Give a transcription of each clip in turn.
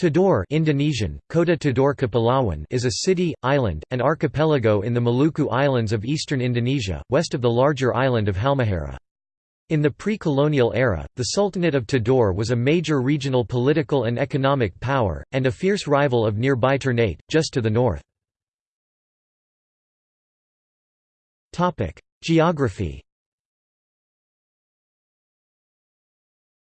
Tidore Indonesian, Kota Tidore Kepulauan is a city, island, and archipelago in the Maluku Islands of eastern Indonesia, west of the larger island of Halmahera. In the pre-colonial era, the Sultanate of Tidore was a major regional political and economic power, and a fierce rival of nearby Ternate, just to the north. Geography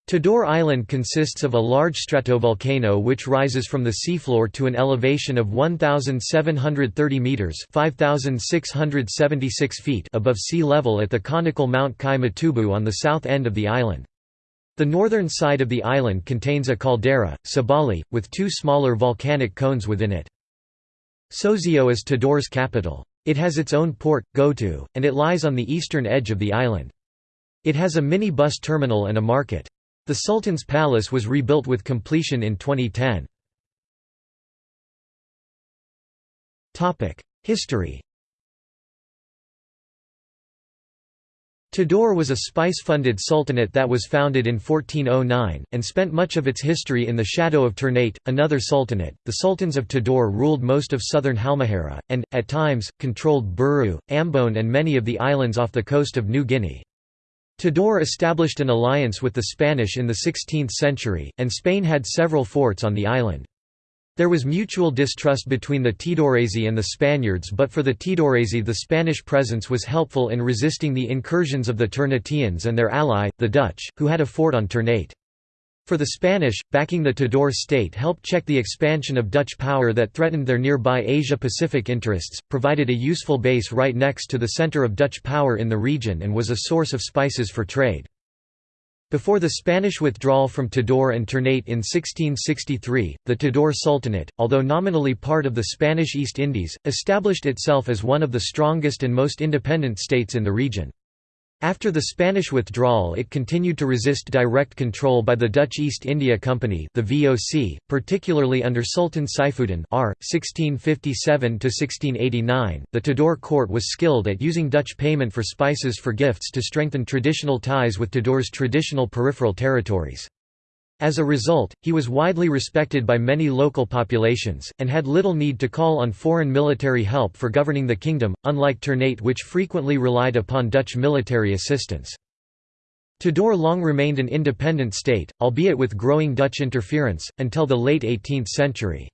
Tidore Island consists of a large stratovolcano which rises from the seafloor to an elevation of 1,730 metres 5,676 feet above sea level at the conical Mount Kai Matubu on the south end of the island. The northern side of the island contains a caldera, Sabali, with two smaller volcanic cones within it. Soasio is Tidore's capital. It has its own port, Gotu, and it lies on the eastern edge of the island. It has a mini bus terminal and a market. The Sultan's palace was rebuilt with completion in 2010. History Tidore was a spice-funded sultanate that was founded in 1409, and spent much of its history in the shadow of Ternate, another sultanate. The sultans of Tidore ruled most of southern Halmahera, and, at times, controlled Buru, Ambon and many of the islands off the coast of New Guinea. Tidore established an alliance with the Spanish in the 16th century, and Spain had several forts on the island. There was mutual distrust between the Tidorese and the Spaniards but for the Tidorese the Spanish presence was helpful in resisting the incursions of the Ternateans and their ally, the Dutch, who had a fort on Ternate. For the Spanish, backing the Tidore state helped check the expansion of Dutch power that threatened their nearby Asia-Pacific interests, provided a useful base right next to the center of Dutch power in the region and was a source of spices for trade. Before the Spanish withdrawal from Tidore and Ternate in 1663, the Tidore Sultanate, although nominally part of the Spanish East Indies, established itself as one of the strongest and most independent states in the region. After the Spanish withdrawal it continued to resist direct control by the Dutch East India Company the VOC, particularly under Sultan Saifuddin r. 1657–1689. The Tidore court was skilled at using Dutch payment for spices for gifts to strengthen traditional ties with Tidore's traditional peripheral territories. As a result, he was widely respected by many local populations, and had little need to call on foreign military help for governing the kingdom, unlike Ternate which frequently relied upon Dutch military assistance. Tidore long remained an independent state, albeit with growing Dutch interference, until the late 18th century.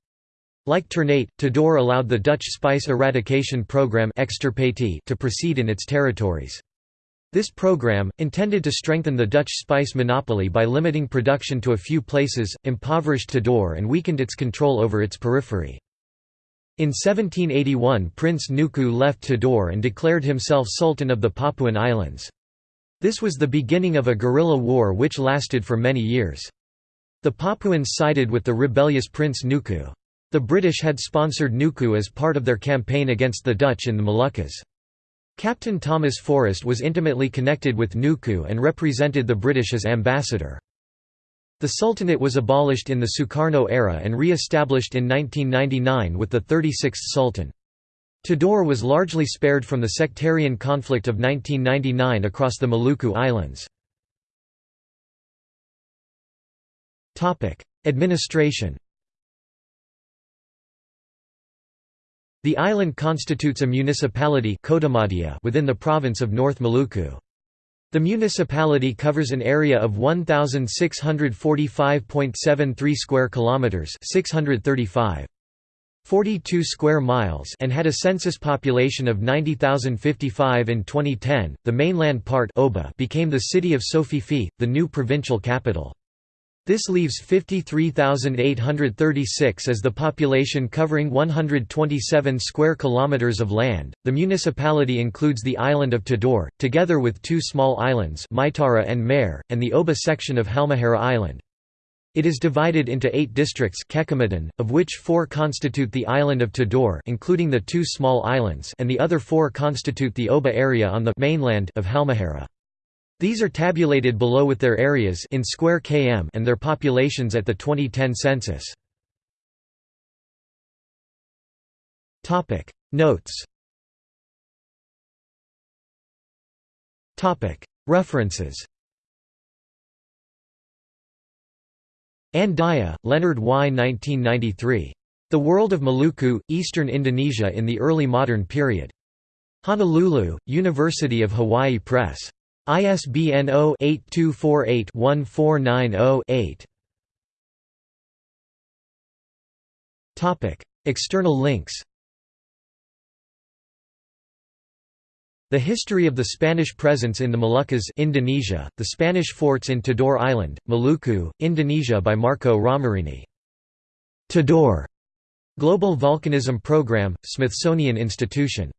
Like Ternate, Tidore allowed the Dutch spice eradication program to proceed in its territories. This program, intended to strengthen the Dutch spice monopoly by limiting production to a few places, impoverished Tidore and weakened its control over its periphery. In 1781 Prince Nuku left Tidore and declared himself Sultan of the Papuan Islands. This was the beginning of a guerrilla war which lasted for many years. The Papuans sided with the rebellious Prince Nuku. The British had sponsored Nuku as part of their campaign against the Dutch in the Moluccas. Captain Thomas Forrest was intimately connected with Nuku and represented the British as ambassador. The Sultanate was abolished in the Sukarno era and re-established in 1999 with the 36th Sultan. Tidore was largely spared from the sectarian conflict of 1999 across the Maluku Islands. Administration The island constitutes a municipality within the province of North Maluku. The municipality covers an area of 1645.73 square kilometers, 635 42 square miles and had a census population of 90,055 in 2010. The mainland part Oba became the city of Sofifi, the new provincial capital. This leaves 53,836 as the population covering 127 square kilometers of land. The municipality includes the island of Tidore, together with two small islands, Maitara and Mare, and the Oba section of Halmahera Island. It is divided into eight districts of which four constitute the island of Tidore including the two small islands and the other four constitute the Oba area on the mainland of Halmahera. These are tabulated below with their areas in square km and their populations at the 2010 census. Topic Notes Topic References Andaya, Leonard Y. 1993. The World of Maluku, Eastern Indonesia in the Early Modern Period. Honolulu, University of Hawaii Press. ISBN 0-8248-1490-8. External links The history of the Spanish presence in the Moluccas Indonesia, the Spanish forts in Tidore Island, Maluku, Indonesia by Marco Ramerini. Tidore. Global Volcanism Program, Smithsonian Institution